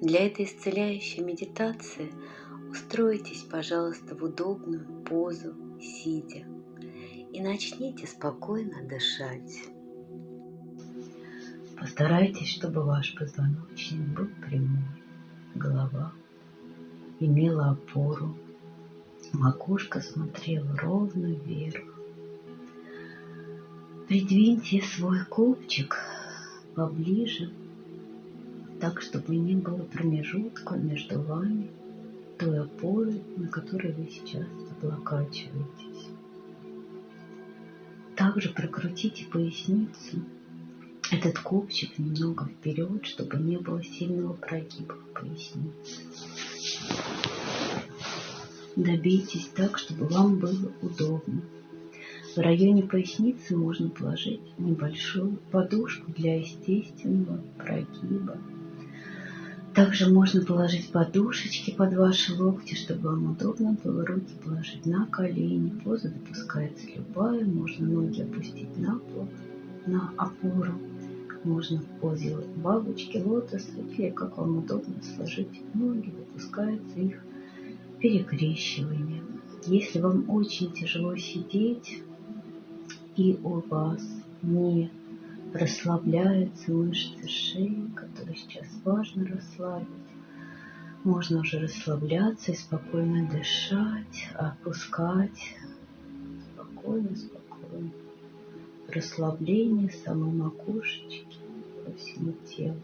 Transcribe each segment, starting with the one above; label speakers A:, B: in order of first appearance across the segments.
A: Для этой исцеляющей медитации устройтесь, пожалуйста, в удобную позу, сидя, и начните спокойно дышать. Постарайтесь, чтобы ваш позвоночник был прямой, голова имела опору, макушка смотрела ровно вверх. Придвиньте свой копчик поближе, так, чтобы не было промежутка между вами, той опорой, на которой вы сейчас облокачиваетесь. Также прокрутите поясницу, этот копчик немного вперед, чтобы не было сильного прогиба в пояснице. Добейтесь так, чтобы вам было удобно. В районе поясницы можно положить небольшую подушку для естественного прогиба. Также можно положить подушечки под ваши локти, чтобы вам удобно было руки положить на колени. Поза допускается любая. Можно ноги опустить на пол, на опору. Можно в позе бабочки, лотоса или как вам удобно сложить ноги, допускается их перекрещивание. Если вам очень тяжело сидеть, и у вас не расслабляются мышцы шеи, которые сейчас важно расслабить. Можно уже расслабляться и спокойно дышать, опускать. Спокойно, спокойно. Расслабление самой макушечки по всему телу.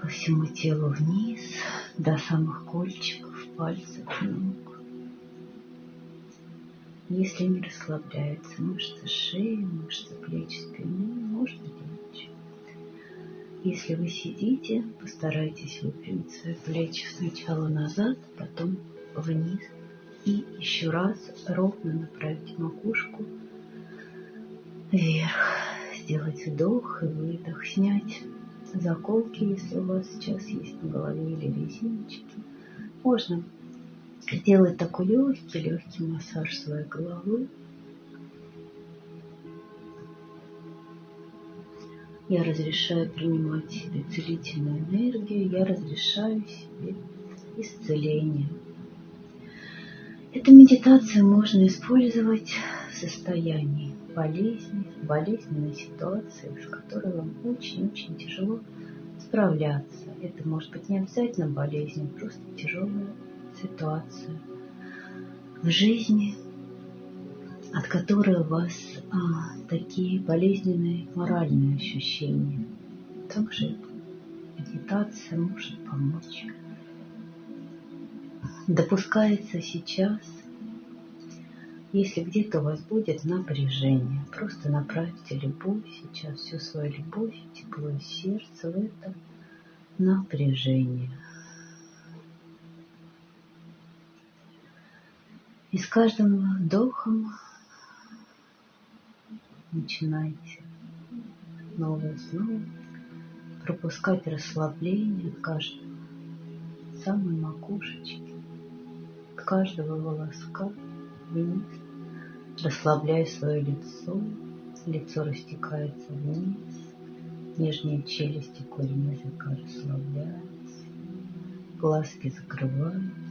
A: По всему телу вниз, до самых кольчиков, пальцев ног. Если не расслабляются мышцы шеи, мышцы плеч, спины, можно лечь. Если вы сидите, постарайтесь выпрямить свои плечи сначала назад, потом вниз. И еще раз ровно направить макушку вверх. Сделать вдох и выдох. Снять заколки, если у вас сейчас есть на голове или резиночки. Можно сделать такой легкий, легкий массаж своей головы. Я разрешаю принимать себе целительную энергию, я разрешаю себе исцеление. Эту медитацию можно использовать в состоянии болезни, болезненной ситуации, с которой вам очень-очень тяжело справляться. Это может быть не обязательно болезнь, а просто тяжелая ситуацию в жизни, от которой у вас а, такие болезненные моральные ощущения. Также медитация может помочь. Допускается сейчас, если где-то у вас будет напряжение, просто направьте любовь сейчас, всю свою любовь, тепло сердца в это напряжение – И с каждым вдохом начинайте снова и снова пропускать расслабление от каждого самой макушечки, от каждого волоска вниз, расслабляя свое лицо, лицо растекается вниз, нижние челюсти, корень языка расслабляются, глазки закрываются,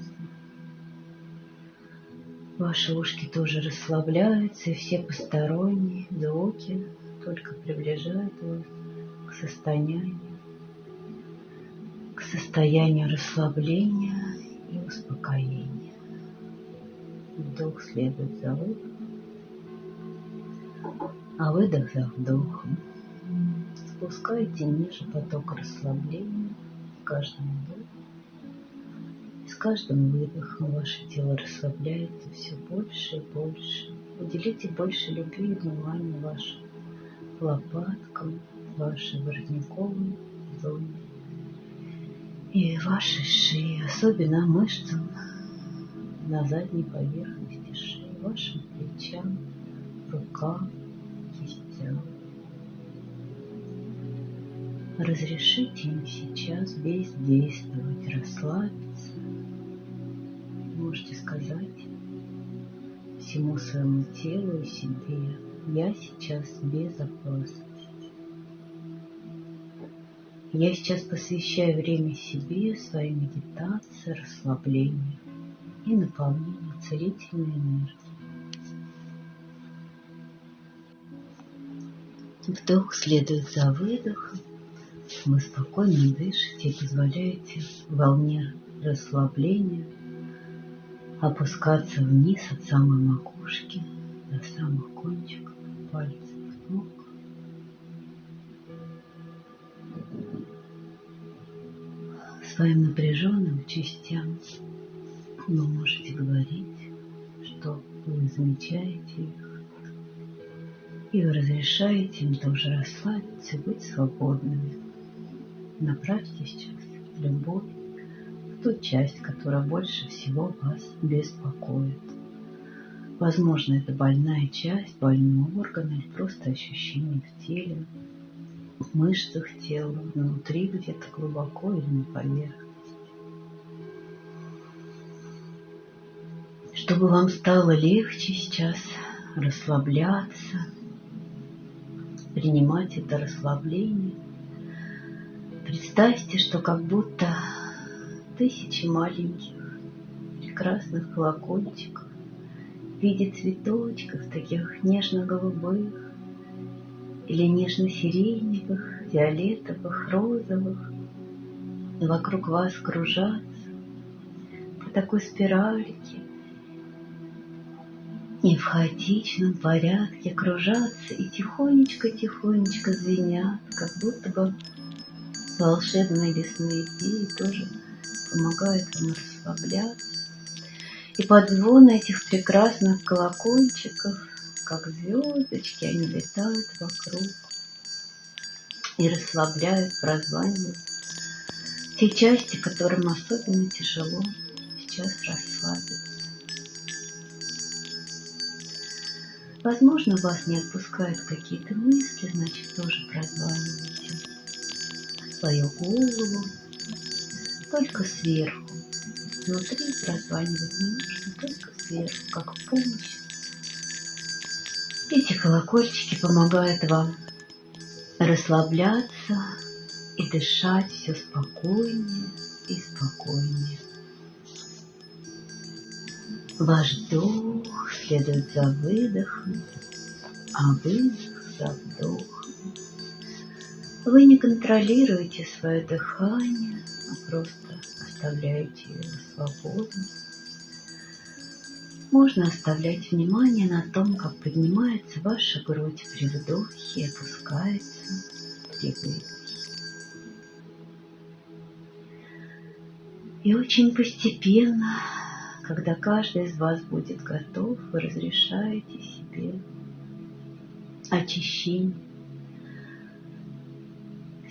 A: Ваши ушки тоже расслабляются, и все посторонние звуки только приближают вас к состоянию, к состоянию расслабления и успокоения. Вдох следует за выдохом, а выдох за вдохом. Спускайте ниже поток расслабления в каждом вдохе каждым выдохом ваше тело расслабляется все больше и больше. Уделите больше любви и внимания вашим лопаткам, вашей воротниковой зоне и вашей шее, особенно мышцам на задней поверхности шеи, вашим плечам, рукам, кистям. Разрешите им сейчас бездействовать, расслабиться можете сказать всему своему телу и себе, я сейчас в безопасности. Я сейчас посвящаю время себе, своей медитации, расслаблению и наполнению целительной энергией. Вдох следует за выдохом. Вы спокойно дышите и позволяете волне расслабления опускаться вниз от самой макушки до самых кончиков пальцев ног. Своим напряженным частям вы можете говорить, что вы замечаете их, и вы разрешаете им тоже расслабиться быть свободными. Направьте сейчас любовь ту часть, которая больше всего вас беспокоит. Возможно, это больная часть, больной орган или просто ощущение в теле, в мышцах тела, внутри где-то глубоко или на поверхности. Чтобы вам стало легче сейчас расслабляться, принимать это расслабление. Представьте, что как будто тысячи маленьких прекрасных колокольчиков в виде цветочков, таких нежно-голубых или нежно-сиреневых, фиолетовых, розовых, вокруг вас кружатся по такой спиральке, и в хаотичном порядке кружатся и тихонечко-тихонечко звенят, как будто бы волшебные лесные феи тоже помогают вам расслабляться. И под звон этих прекрасных колокольчиков, как звездочки, они летают вокруг и расслабляют, прозванивают те части, которым особенно тяжело сейчас расслабиться. Возможно, вас не отпускают какие-то мысли, значит, тоже прозванивайте свою голову только сверху. Внутри прозванивать не нужно, только сверху, как помощь. Эти колокольчики помогают вам расслабляться и дышать все спокойнее и спокойнее. Ваш вдох следует за выдохом, а выдох за вдохом. Вы не контролируете свое дыхание, а просто оставляете его свободно. Можно оставлять внимание на том, как поднимается ваша грудь при вдохе и опускается при выдохе. И очень постепенно когда каждый из вас будет готов, вы разрешаете себе очищение.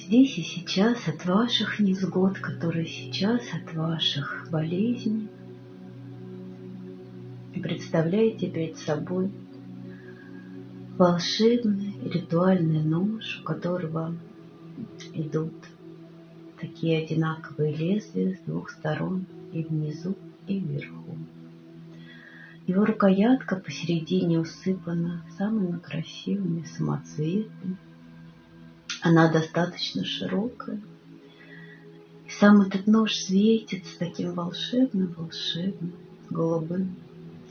A: Здесь и сейчас от ваших невзгод, которые сейчас от ваших болезней. И представляете перед собой волшебный ритуальный нож, у которого идут такие одинаковые лезвия с двух сторон и внизу и вверху. Его рукоятка посередине усыпана самыми красивыми самоцветами. Она достаточно широкая. И сам этот нож светится таким волшебным-волшебным, голубым,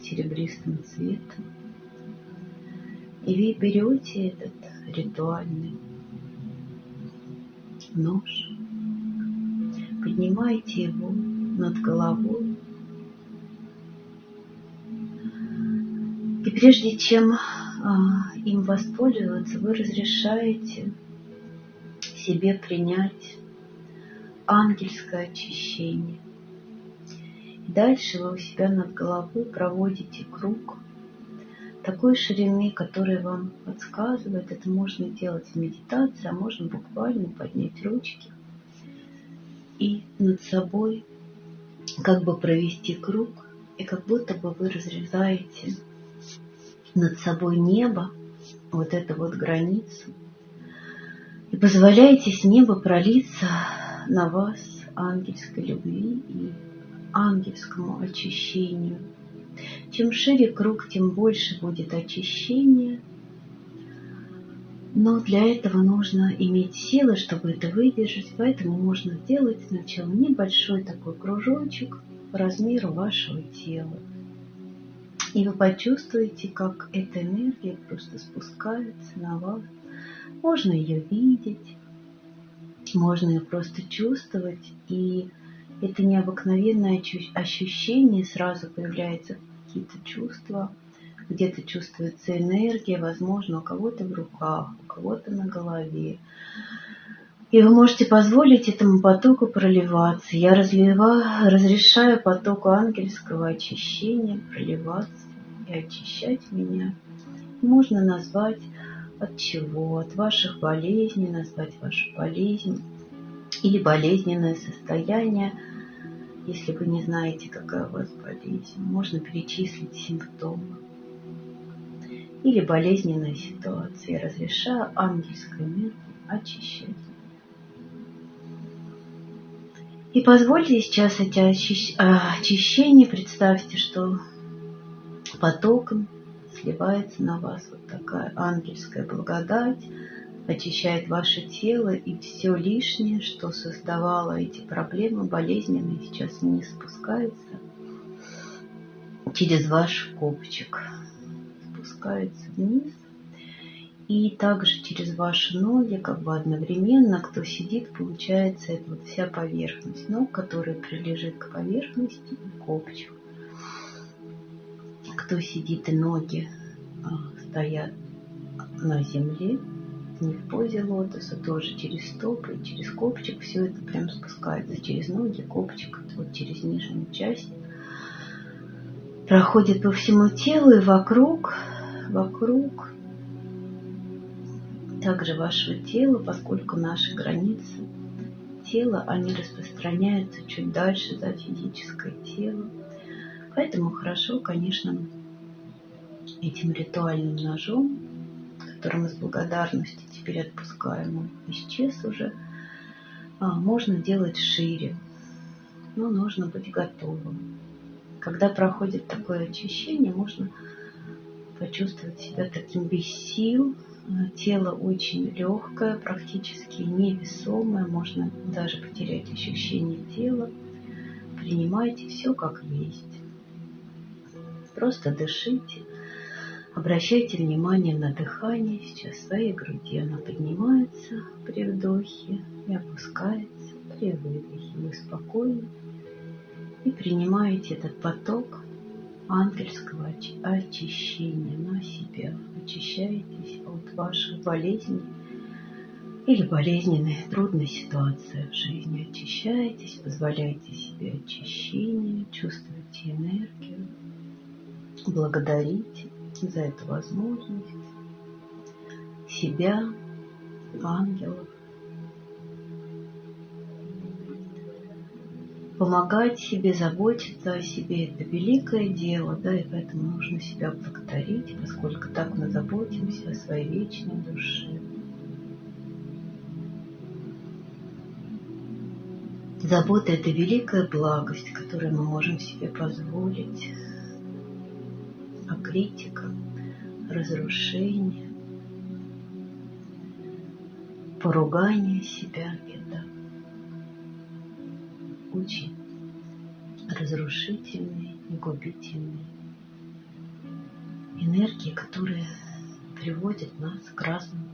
A: серебристым цветом. И вы берете этот ритуальный нож, поднимаете его над головой И прежде чем а, им воспользоваться, вы разрешаете себе принять ангельское очищение. И дальше вы у себя над головой проводите круг такой ширины, который вам подсказывает. Это можно делать в медитации, а можно буквально поднять ручки и над собой как бы провести круг, и как будто бы вы разрезаете над собой небо, вот эту вот границу, и позволяете с неба пролиться на вас ангельской любви и ангельскому очищению. Чем шире круг, тем больше будет очищения. Но для этого нужно иметь силы, чтобы это выдержать. Поэтому можно сделать сначала небольшой такой кружочек по размеру вашего тела. И вы почувствуете, как эта энергия просто спускается на вас. Можно ее видеть, можно ее просто чувствовать. И это необыкновенное ощущение, сразу появляются какие-то чувства, где-то чувствуется энергия, возможно, у кого-то в руках, у кого-то на голове. И вы можете позволить этому потоку проливаться. Я разливаю, разрешаю потоку ангельского очищения проливаться и очищать меня. Можно назвать от чего? От ваших болезней, назвать вашу болезнь или болезненное состояние. Если вы не знаете, какая у вас болезнь, можно перечислить симптомы или болезненная ситуация. Я разрешаю ангельской энергии очищать. И позвольте сейчас эти очищения, представьте, что потоком сливается на вас вот такая ангельская благодать, очищает ваше тело, и все лишнее, что создавало эти проблемы болезненные, сейчас не спускается через ваш копчик. Спускается вниз. И также через ваши ноги, как бы одновременно, кто сидит, получается это вот вся поверхность ног, которая прилежит к поверхности и копчик кто сидит ноги а, стоят на земле, не в позе лотоса, тоже через стопы, через копчик, все это прям спускается через ноги, копчик, вот через нижнюю часть, проходит по всему телу и вокруг, вокруг также вашего тела, поскольку наши границы тела, они распространяются чуть дальше за физическое тело. Поэтому хорошо, конечно, этим ритуальным ножом, который мы с благодарностью теперь отпускаем, он исчез уже, а, можно делать шире, но нужно быть готовым. Когда проходит такое очищение, можно почувствовать себя таким без сил, тело очень легкое, практически невесомое, можно даже потерять ощущение тела. Принимайте все как есть. Просто дышите, Обращайте внимание на дыхание сейчас своей груди. Она поднимается при вдохе и опускается при выдохе. Вы спокойны и принимаете этот поток ангельского очищения на себя. Очищаетесь от ваших болезней или болезненной трудной ситуации в жизни. Очищаетесь, позволяете себе очищение, чувствуете энергию, благодарите за эту возможность? Себя, ангелов, помогать себе, заботиться о себе – это великое дело, да, и поэтому нужно себя благодарить, поскольку так мы заботимся о своей вечной душе. Забота – это великая благость, которую мы можем себе позволить критика, разрушение, поругание себя – это очень разрушительные и губительные энергии, которые приводят нас к разным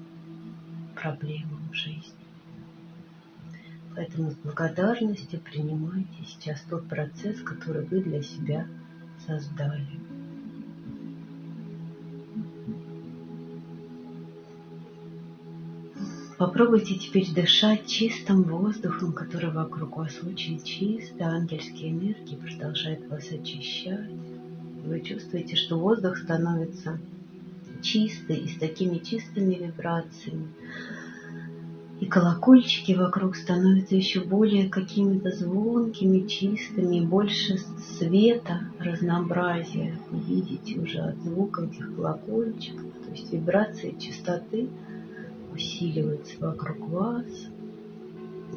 A: проблемам в жизни. Поэтому с благодарностью принимайте сейчас тот процесс, который вы для себя создали. Попробуйте теперь дышать чистым воздухом, который вокруг вас очень чист, ангельские энергии продолжают вас очищать. Вы чувствуете, что воздух становится чистый и с такими чистыми вибрациями. И колокольчики вокруг становятся еще более какими-то звонкими, чистыми, больше света, разнообразия. Вы видите уже от звука этих колокольчиков, то есть вибрации чистоты – усиливаются вокруг вас.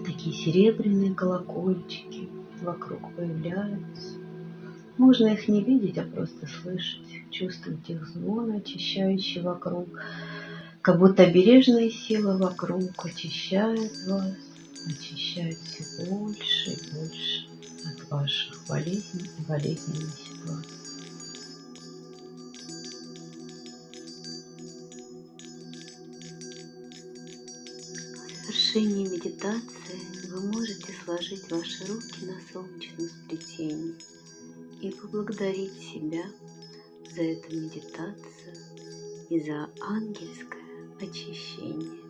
A: Такие серебряные колокольчики вокруг появляются. Можно их не видеть, а просто слышать, чувствовать их звон, очищающий вокруг. Как будто бережная сила вокруг очищает вас, очищает все больше и больше от ваших болезней и болезненной ситуации. Завершении медитации вы можете сложить ваши руки на солнечном сплетении и поблагодарить себя за эту медитацию и за ангельское очищение.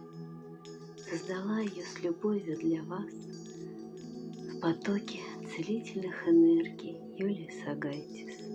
A: Создала ее с любовью для вас в потоке целительных энергий Юлия Сагайтис.